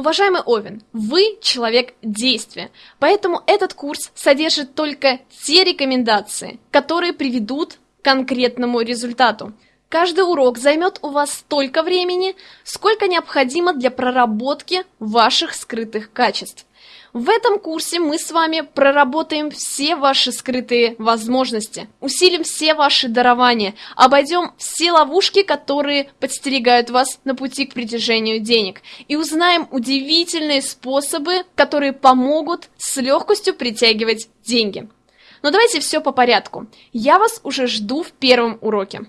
Уважаемый Овен, вы человек действия, поэтому этот курс содержит только те рекомендации, которые приведут к конкретному результату. Каждый урок займет у вас столько времени, сколько необходимо для проработки ваших скрытых качеств. В этом курсе мы с вами проработаем все ваши скрытые возможности, усилим все ваши дарования, обойдем все ловушки, которые подстерегают вас на пути к притяжению денег, и узнаем удивительные способы, которые помогут с легкостью притягивать деньги. Но давайте все по порядку. Я вас уже жду в первом уроке.